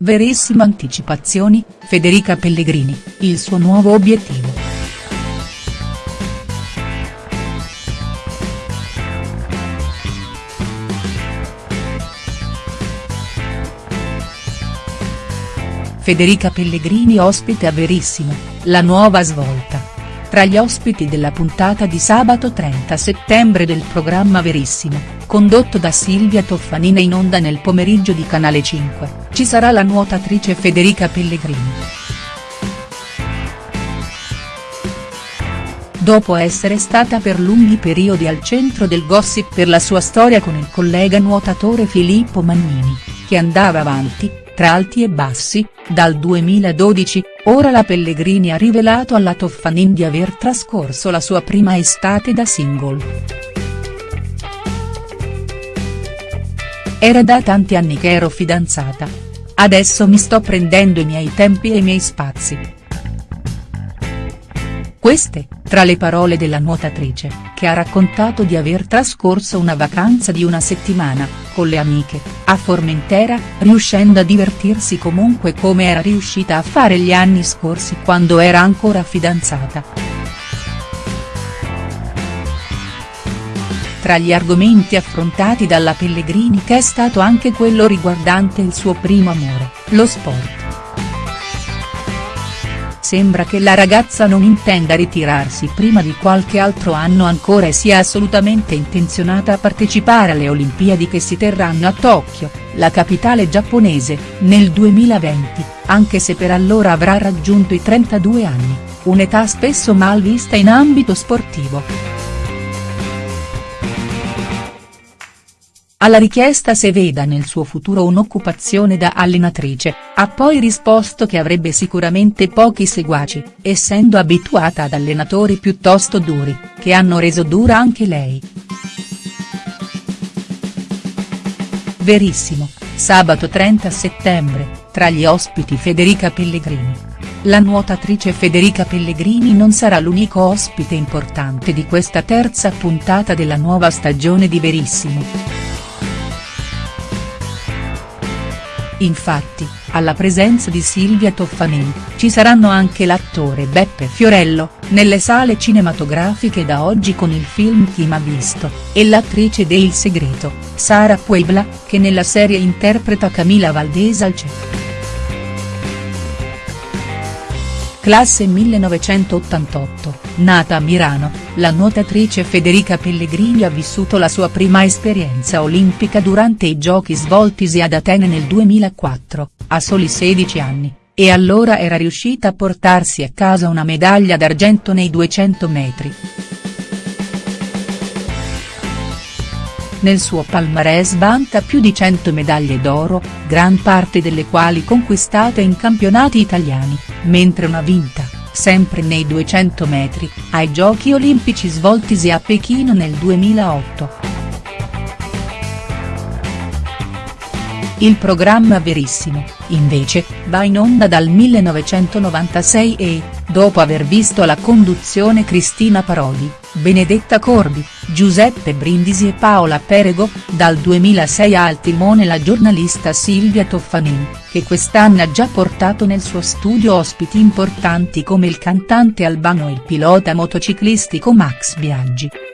Verissimo Anticipazioni, Federica Pellegrini, il suo nuovo obiettivo. Federica Pellegrini ospite a Verissimo, la nuova svolta. Tra gli ospiti della puntata di sabato 30 settembre del programma Verissimo, condotto da Silvia Toffanina in onda nel pomeriggio di Canale 5, ci sarà la nuotatrice Federica Pellegrini. Dopo essere stata per lunghi periodi al centro del gossip per la sua storia con il collega nuotatore Filippo Magnini, che andava avanti, tra alti e bassi, dal 2012, ora la Pellegrini ha rivelato alla Toffanin di aver trascorso la sua prima estate da single. Era da tanti anni che ero fidanzata. Adesso mi sto prendendo i miei tempi e i miei spazi. Queste, tra le parole della nuotatrice, che ha raccontato di aver trascorso una vacanza di una settimana, con le amiche, a Formentera, riuscendo a divertirsi comunque come era riuscita a fare gli anni scorsi quando era ancora fidanzata. Tra gli argomenti affrontati dalla Pellegrini che è stato anche quello riguardante il suo primo amore, lo sport. Sembra che la ragazza non intenda ritirarsi prima di qualche altro anno ancora e sia assolutamente intenzionata a partecipare alle Olimpiadi che si terranno a Tokyo, la capitale giapponese, nel 2020, anche se per allora avrà raggiunto i 32 anni, un'età spesso mal vista in ambito sportivo. Alla richiesta se veda nel suo futuro un'occupazione da allenatrice, ha poi risposto che avrebbe sicuramente pochi seguaci, essendo abituata ad allenatori piuttosto duri, che hanno reso dura anche lei. Verissimo, sabato 30 settembre, tra gli ospiti Federica Pellegrini. La nuotatrice Federica Pellegrini non sarà l'unico ospite importante di questa terza puntata della nuova stagione di Verissimo. Infatti, alla presenza di Silvia Toffanin, ci saranno anche l'attore Beppe Fiorello, nelle sale cinematografiche da oggi con il film Chi m'ha visto, e l'attrice de Il Segreto, Sara Puebla, che nella serie interpreta Camila Valdés al centro. Classe 1988, nata a Milano, la nuotatrice Federica Pellegrini ha vissuto la sua prima esperienza olimpica durante i giochi svoltisi ad Atene nel 2004, a soli 16 anni, e allora era riuscita a portarsi a casa una medaglia d'argento nei 200 metri. Nel suo palmarès vanta più di 100 medaglie d'oro, gran parte delle quali conquistate in campionati italiani, mentre una vinta, sempre nei 200 metri, ai Giochi olimpici svoltisi a Pechino nel 2008. Il programma Verissimo, invece, va in onda dal 1996 e, dopo aver visto la conduzione Cristina Parodi, Benedetta Corbi, Giuseppe Brindisi e Paola Perego, dal 2006 ha al timone la giornalista Silvia Toffanin, che quest'anno ha già portato nel suo studio ospiti importanti come il cantante albano e il pilota motociclistico Max Biaggi.